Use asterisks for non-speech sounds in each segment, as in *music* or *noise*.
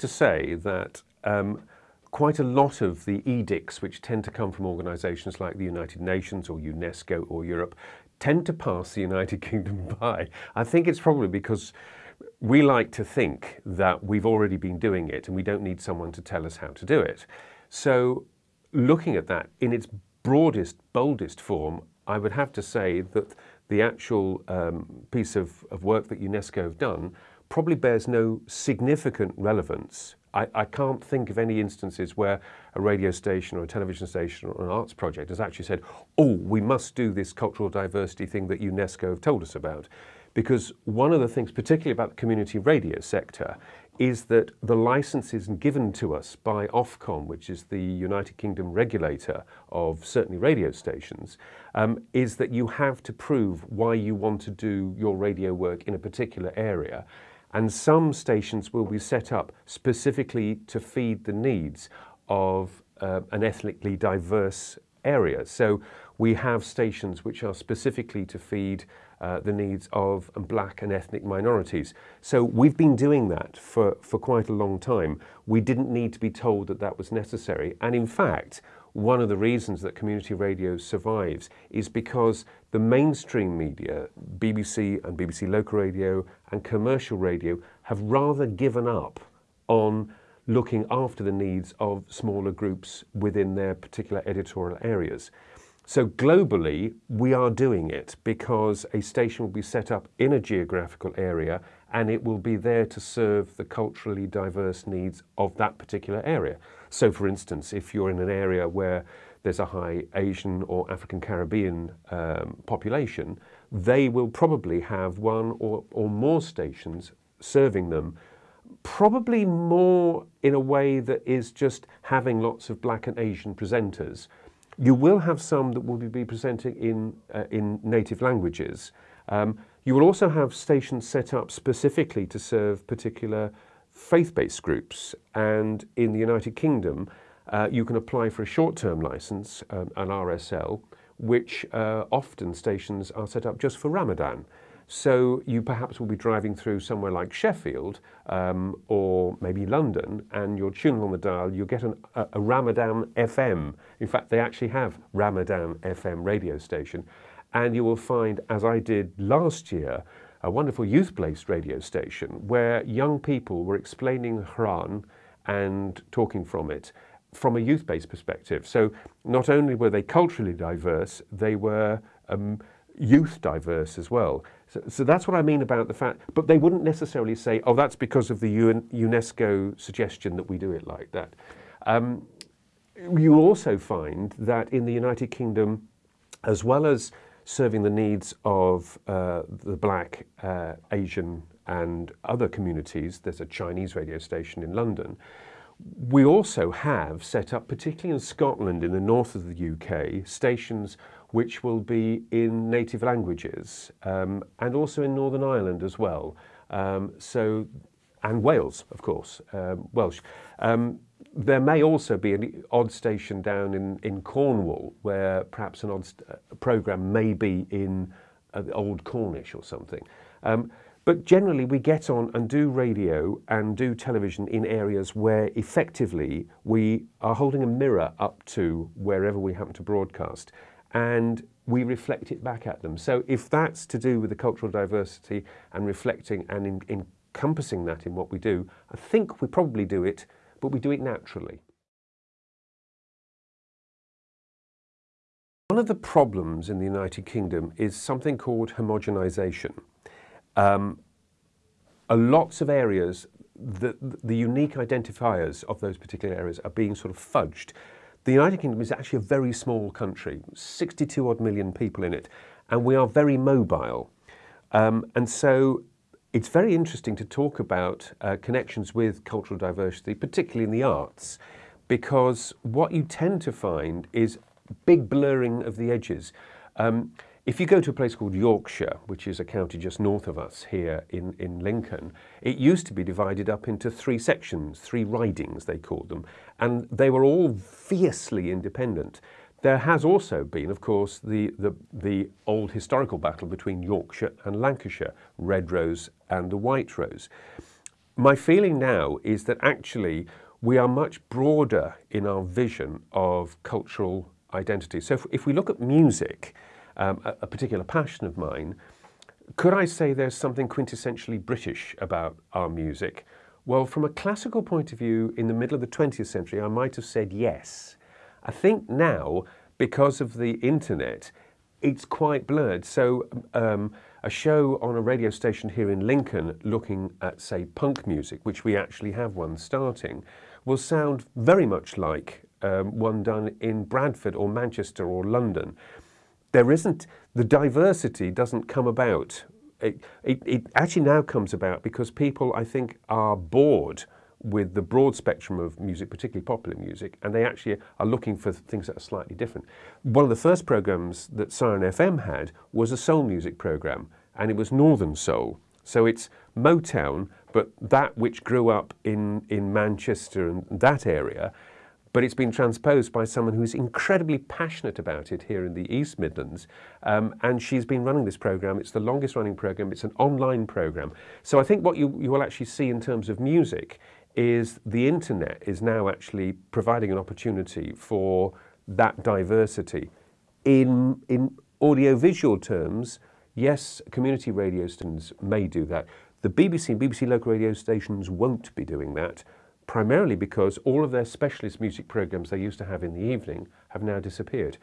to say that um, quite a lot of the edicts which tend to come from organisations like the United Nations or UNESCO or Europe tend to pass the United *laughs* Kingdom by. I think it's probably because we like to think that we've already been doing it and we don't need someone to tell us how to do it. So looking at that in its broadest, boldest form, I would have to say that the actual um, piece of, of work that UNESCO have done probably bears no significant relevance. I, I, can't think of any instances where a radio station or a television station or an arts project has actually said, oh, we must do this cultural diversity thing that UNESCO have told us about. Because one of the things, particularly about the community radio sector, is that the licenses given to us by Ofcom, which is the United Kingdom regulator of certainly radio stations, um, is that you have to prove why you want to do your radio work in a particular area. And some stations will be set up specifically to feed the needs of uh, an ethnically diverse area. So we have stations which are specifically to feed uh, the needs of black and ethnic minorities. So we've been doing that for, for quite a long time. We didn't need to be told that that was necessary. And in fact, one of the reasons that community radio survives is because the mainstream media, BBC and BBC Local Radio and commercial radio, have rather given up on looking after the needs of smaller groups within their particular editorial areas. So globally, we are doing it because a station will be set up in a geographical area and it will be there to serve the culturally diverse needs of that particular area. So for instance, if you're in an area where there's a high Asian or African Caribbean um, population, they will probably have one or, or more stations serving them probably more in a way that is just having lots of black and Asian presenters. You will have some that will be presenting in, uh, in native languages. Um, you will also have stations set up specifically to serve particular faith-based groups. And in the United Kingdom, uh, you can apply for a short-term license, um, an RSL, which uh, often stations are set up just for Ramadan. So you perhaps will be driving through somewhere like Sheffield um, or maybe London and you're tuning on the dial, you'll get an, a, a Ramadan FM. In fact, they actually have Ramadan FM radio station. And you will find, as I did last year, a wonderful youth-based radio station where young people were explaining Quran and talking from it from a youth-based perspective. So not only were they culturally diverse, they were um, youth diverse as well. So, so, that's what I mean about the fact, but they wouldn't necessarily say, oh, that's because of the UNESCO suggestion that we do it like that. Um, you also find that in the United Kingdom, as well as serving the needs of uh, the black, uh, Asian and other communities. There's a Chinese radio station in London. We also have set up, particularly in Scotland, in the north of the UK, stations which will be in native languages um, and also in Northern Ireland as well. Um, so, and Wales, of course, um, Welsh. Um, there may also be an odd station down in, in Cornwall where perhaps an odd uh, programme may be in uh, Old Cornish or something. Um, but generally we get on and do radio and do television in areas where effectively we are holding a mirror up to wherever we happen to broadcast and we reflect it back at them. So if that's to do with the cultural diversity and reflecting and in, encompassing that in what we do, I think we probably do it but we do it naturally. One of the problems in the United Kingdom is something called homogenisation. Um, lots of areas, the, the unique identifiers of those particular areas are being sort of fudged. The United Kingdom is actually a very small country, 62 odd million people in it, and we are very mobile. Um, and so it's very interesting to talk about uh, connections with cultural diversity, particularly in the arts, because what you tend to find is big blurring of the edges. Um, if you go to a place called Yorkshire, which is a county just north of us here in, in Lincoln, it used to be divided up into three sections, three ridings they called them, and they were all fiercely independent. There has also been, of course, the, the, the old historical battle between Yorkshire and Lancashire, Red Rose and the White Rose. my feeling now is that actually we are much broader in our vision of cultural identity. So if, if we look at music, um, a, a particular passion of mine, could I say there's something quintessentially British about our music? Well, from a classical point of view, in the middle of the 20th century, I might have said yes. I think now, because of the internet, it's quite blurred. So um, a show on a radio station here in Lincoln looking at, say, punk music, which we actually have one starting, will sound very much like um, one done in Bradford or Manchester or London. There isn't, the diversity doesn't come about. It, it, it actually now comes about because people, I think, are bored with the broad spectrum of music, particularly popular music, and they actually are looking for things that are slightly different. One of the first programs that Siren FM had was a soul music program, and it was Northern Soul. So it's Motown, but that which grew up in, in Manchester and that area, but it's been transposed by someone who's incredibly passionate about it here in the East Midlands. Um, and she's been running this program. It's the longest running program. It's an online program. So I think what you, you will actually see in terms of music is the internet is now actually providing an opportunity for that diversity. In, in audiovisual terms, yes, community radio stations may do that. The BBC and BBC local radio stations won't be doing that, primarily because all of their specialist music programs they used to have in the evening have now disappeared.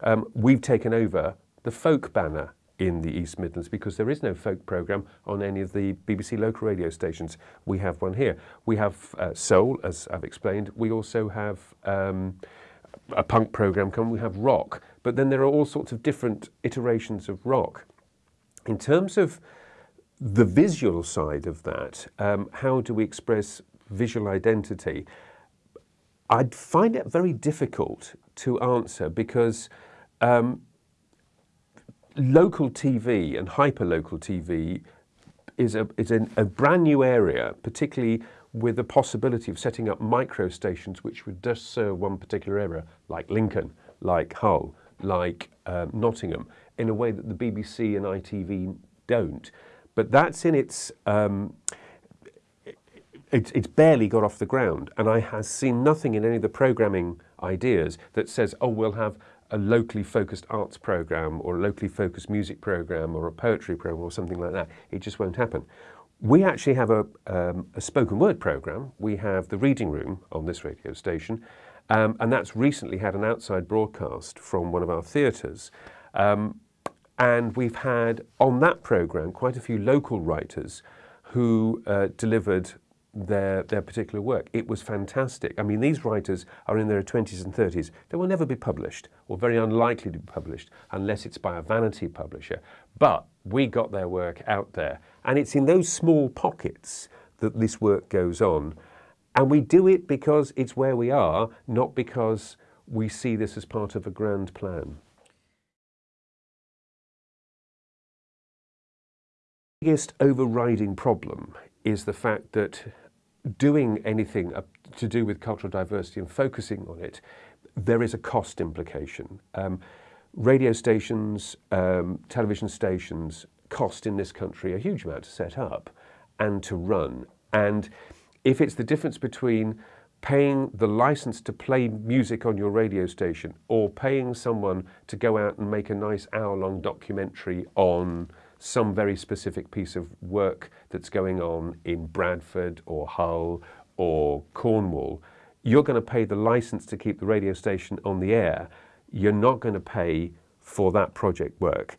Um, we've taken over the folk banner in the East Midlands because there is no folk programme on any of the BBC local radio stations. We have one here. We have uh, soul, as I've explained. We also have um, a punk programme coming. We have rock. But then there are all sorts of different iterations of rock. In terms of the visual side of that, um, how do we express visual identity? I'd find it very difficult to answer because um, local TV and hyperlocal TV is a, is a, a brand new area, particularly with the possibility of setting up micro stations which would just serve one particular area, like Lincoln, like Hull, like um, Nottingham, in a way that the BBC and ITV don't. But that's in its, um, it, it's barely got off the ground. And I have seen nothing in any of the programming ideas that says, oh, we'll have a locally focused arts program or a locally focused music program or a poetry program or something like that. It just won't happen. We actually have a, um, a spoken word program. We have the reading room on this radio station, um, and that's recently had an outside broadcast from one of our theatres. Um, and we've had on that program quite a few local writers who uh, delivered their, their particular work. It was fantastic. I mean, these writers are in their 20s and 30s. They will never be published, or very unlikely to be published, unless it's by a vanity publisher. But we got their work out there. And it's in those small pockets that this work goes on. And we do it because it's where we are, not because we see this as part of a grand plan. Biggest overriding problem is the fact that doing anything to do with cultural diversity and focusing on it, there is a cost implication. Um, radio stations, um, television stations cost in this country a huge amount to set up and to run. And if it's the difference between paying the license to play music on your radio station or paying someone to go out and make a nice hour-long documentary on some very specific piece of work that's going on in Bradford or Hull or Cornwall, you're going to pay the license to keep the radio station on the air. You're not going to pay for that project work.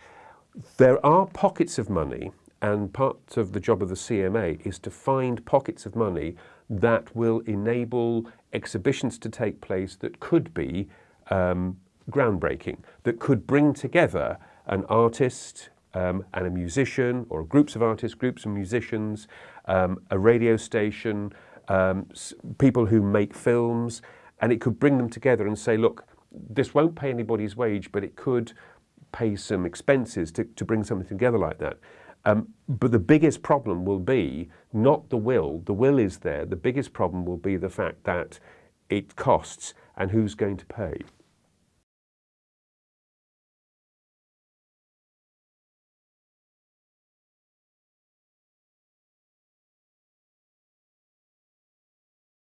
There are pockets of money and part of the job of the CMA is to find pockets of money that will enable exhibitions to take place that could be um, groundbreaking, that could bring together an artist, um, and a musician or groups of artists, groups of musicians, um, a radio station, um, people who make films, and it could bring them together and say, look, this won't pay anybody's wage, but it could pay some expenses to, to bring something together like that. Um, but the biggest problem will be not the will, the will is there, the biggest problem will be the fact that it costs and who's going to pay.